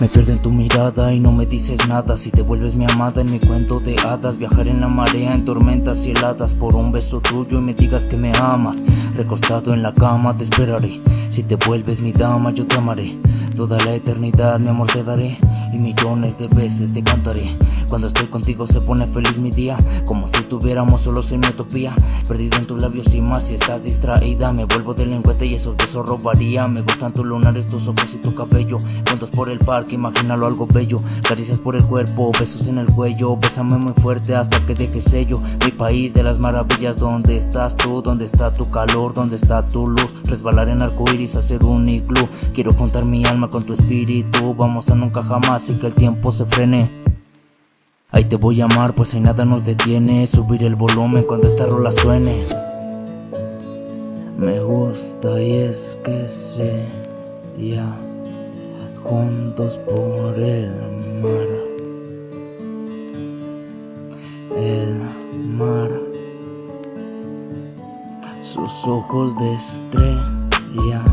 Me pierdo en tu mirada y no me dices nada. Si te vuelves mi amada en mi cuento de hadas. Viajar en la marea en tormentas y heladas. Por un beso tuyo y me digas que me amas. Recostado en la cama te esperaré. Si te vuelves mi dama yo te amaré. Toda la eternidad mi amor te daré. Y millones de veces te cantaré Cuando estoy contigo se pone feliz mi día Como si estuviéramos solos en mi utopía Perdido en tus labios y más si estás distraída Me vuelvo delincuente y esos besos robaría Me gustan tus lunares, tus ojos y tu cabello Juntos por el parque, imagínalo algo bello Caricias por el cuerpo, besos en el cuello Bésame muy fuerte hasta que deje sello Mi país de las maravillas, ¿dónde estás tú? ¿Dónde está tu calor? ¿Dónde está tu luz? Resbalar en arcoíris, hacer un iglú Quiero contar mi alma con tu espíritu Vamos a nunca jamás y que el tiempo se frene Ahí te voy a amar pues ahí nada nos detiene. Subir el volumen cuando esta rola suene. Me gusta y es que sé ya Juntos por el mar. El mar. Sus ojos de estrella